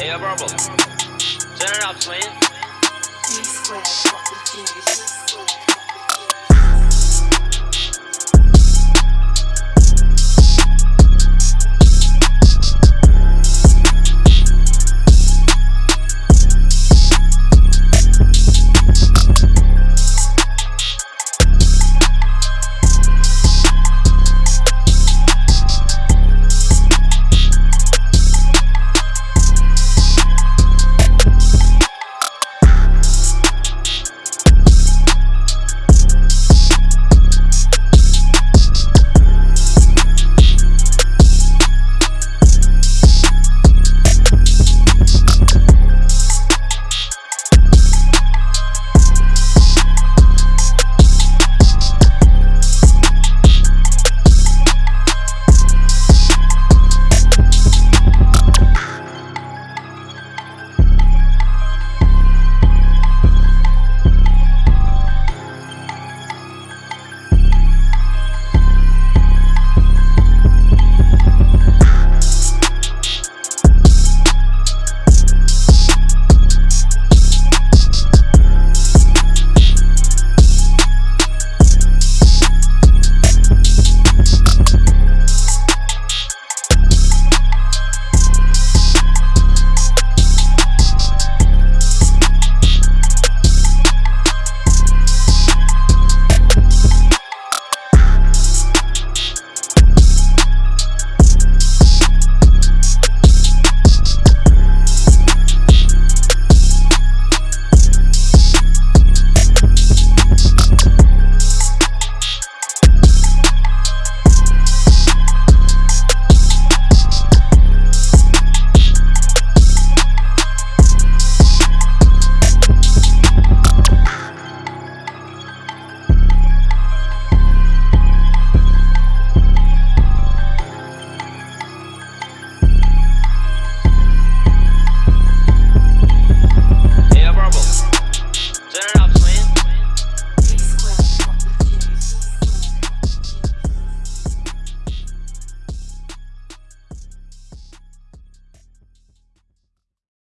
Hey, Bravo. Turn it up, swing.